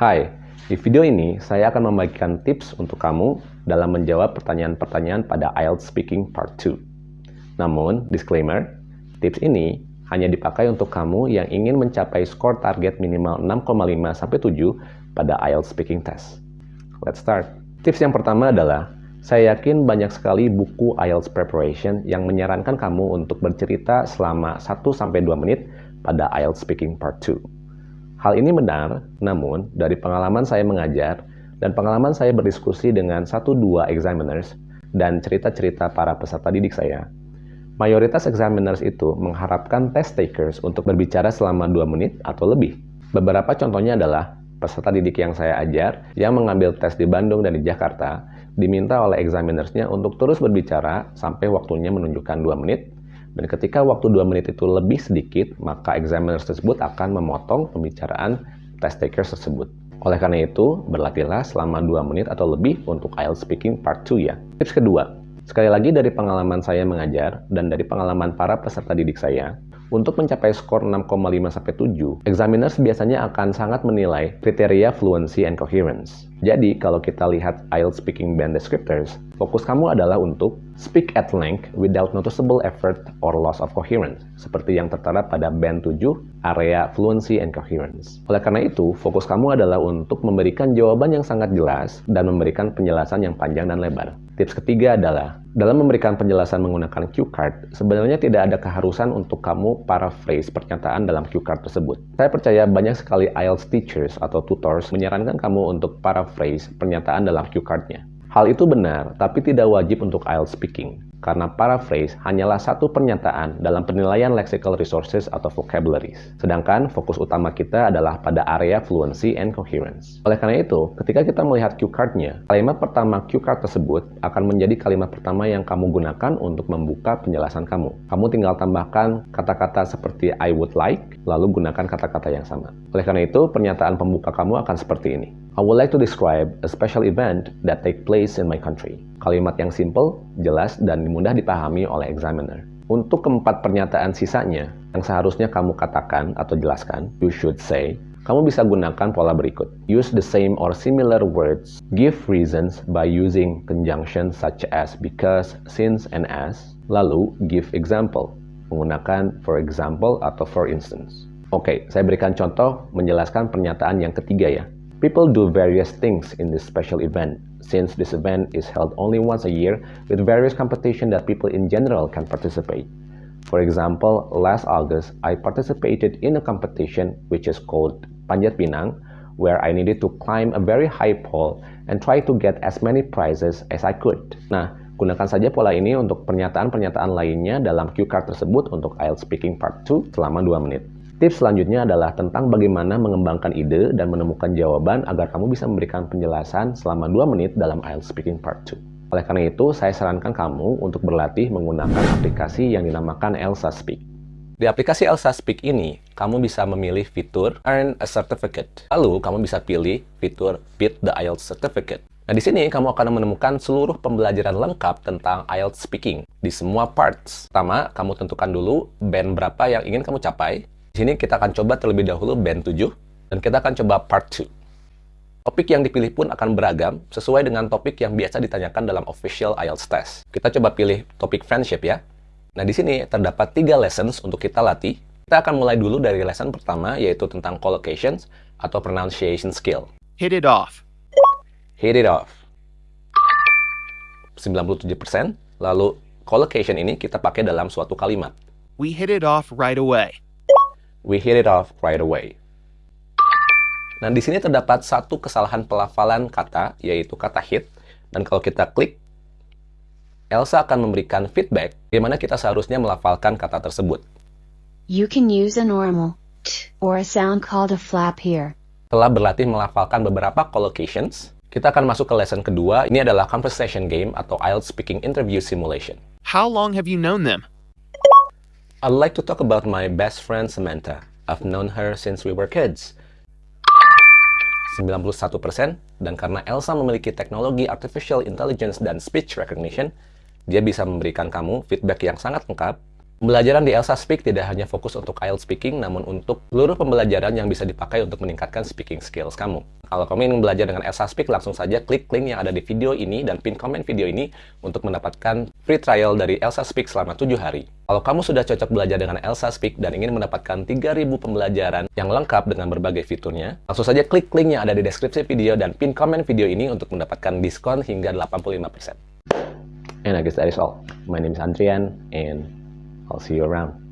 Hai, di video ini saya akan membagikan tips untuk kamu dalam menjawab pertanyaan-pertanyaan pada IELTS Speaking Part 2. Namun, disclaimer, tips ini hanya dipakai untuk kamu yang ingin mencapai skor target minimal 6,5-7 pada IELTS Speaking Test. Let's start. Tips yang pertama adalah, saya yakin banyak sekali buku IELTS Preparation yang menyarankan kamu untuk bercerita selama 1-2 menit pada IELTS Speaking Part 2. Hal ini benar, namun dari pengalaman saya mengajar dan pengalaman saya berdiskusi dengan satu dua examiners dan cerita-cerita para peserta didik saya, mayoritas examiners itu mengharapkan test takers untuk berbicara selama 2 menit atau lebih. Beberapa contohnya adalah peserta didik yang saya ajar yang mengambil tes di Bandung dan di Jakarta diminta oleh examinersnya untuk terus berbicara sampai waktunya menunjukkan 2 menit dan ketika waktu 2 menit itu lebih sedikit, maka examiner tersebut akan memotong pembicaraan test takers tersebut. Oleh karena itu, berlatihlah selama 2 menit atau lebih untuk IELTS Speaking Part 2 ya. Tips kedua, sekali lagi dari pengalaman saya mengajar dan dari pengalaman para peserta didik saya, untuk mencapai skor 6,5-7, examiners biasanya akan sangat menilai kriteria fluency and coherence. Jadi, kalau kita lihat IELTS Speaking Band Descriptors, fokus kamu adalah untuk speak at length without noticeable effort or loss of coherence, seperti yang tertera pada band 7, area fluency and coherence. Oleh karena itu, fokus kamu adalah untuk memberikan jawaban yang sangat jelas dan memberikan penjelasan yang panjang dan lebar. Tips ketiga adalah, dalam memberikan penjelasan menggunakan cue card, sebenarnya tidak ada keharusan untuk kamu paraphrase pernyataan dalam cue card tersebut. Saya percaya banyak sekali IELTS teachers atau tutors menyarankan kamu untuk paraphrase pernyataan dalam cue cardnya. Hal itu benar, tapi tidak wajib untuk IELTS speaking karena paraphrase hanyalah satu pernyataan dalam penilaian lexical resources atau vocabularies. Sedangkan fokus utama kita adalah pada area fluency and coherence. Oleh karena itu, ketika kita melihat cue card-nya, kalimat pertama cue card tersebut akan menjadi kalimat pertama yang kamu gunakan untuk membuka penjelasan kamu. Kamu tinggal tambahkan kata-kata seperti I would like, lalu gunakan kata-kata yang sama. Oleh karena itu, pernyataan pembuka kamu akan seperti ini. I would like to describe a special event that take place in my country. Kalimat yang simple, jelas, dan mudah dipahami oleh examiner. Untuk keempat pernyataan sisanya, yang seharusnya kamu katakan atau jelaskan, you should say, kamu bisa gunakan pola berikut. Use the same or similar words. Give reasons by using conjunctions such as because, since, and as. Lalu, give example. Menggunakan for example atau for instance. Oke, saya berikan contoh menjelaskan pernyataan yang ketiga ya. People do various things in this special event, since this event is held only once a year with various competition that people in general can participate. For example, last August, I participated in a competition which is called Panjat Pinang, where I needed to climb a very high pole and try to get as many prizes as I could. Nah, gunakan saja pola ini untuk pernyataan-pernyataan lainnya dalam cue card tersebut untuk IELTS Speaking Part 2 selama 2 menit. Tips selanjutnya adalah tentang bagaimana mengembangkan ide dan menemukan jawaban agar kamu bisa memberikan penjelasan selama 2 menit dalam IELTS Speaking Part 2. Oleh karena itu, saya sarankan kamu untuk berlatih menggunakan aplikasi yang dinamakan Elsa Speak. Di aplikasi Elsa Speak ini, kamu bisa memilih fitur Earn a Certificate. Lalu, kamu bisa pilih fitur Beat the IELTS Certificate. Nah, di sini kamu akan menemukan seluruh pembelajaran lengkap tentang IELTS Speaking di semua parts. Pertama, kamu tentukan dulu band berapa yang ingin kamu capai, sini kita akan coba terlebih dahulu band 7, dan kita akan coba part 2. Topik yang dipilih pun akan beragam, sesuai dengan topik yang biasa ditanyakan dalam official IELTS test. Kita coba pilih topik friendship ya. Nah, di sini terdapat tiga lessons untuk kita latih. Kita akan mulai dulu dari lesson pertama, yaitu tentang collocations atau pronunciation skill. Hit it off. Hit it off. 97%. Lalu, collocation ini kita pakai dalam suatu kalimat. We hit it off right away we hit it off right away. Nah, di sini terdapat satu kesalahan pelafalan kata, yaitu kata hit. Dan kalau kita klik, Elsa akan memberikan feedback bagaimana kita seharusnya melafalkan kata tersebut. You can use a normal t or a sound called a flap here. Setelah berlatih melafalkan beberapa collocations, kita akan masuk ke lesson kedua. Ini adalah conversation game atau IELTS speaking interview simulation. How long have you known them? I'd like to talk about my best friend Samantha. I've known her since we were kids. 91% dan karena Elsa memiliki teknologi artificial intelligence dan speech recognition, dia bisa memberikan kamu feedback yang sangat lengkap Pembelajaran di Elsa Speak tidak hanya fokus untuk IELTS speaking, namun untuk seluruh pembelajaran yang bisa dipakai untuk meningkatkan speaking skills kamu. Kalau kamu ingin belajar dengan Elsa Speak, langsung saja klik link yang ada di video ini dan pin komen video ini untuk mendapatkan free trial dari Elsa Speak selama 7 hari. Kalau kamu sudah cocok belajar dengan Elsa Speak dan ingin mendapatkan 3000 pembelajaran yang lengkap dengan berbagai fiturnya, langsung saja klik link yang ada di deskripsi video dan pin komen video ini untuk mendapatkan diskon hingga 85%. And I guess that is all. My name is Andrian and I'll see you around.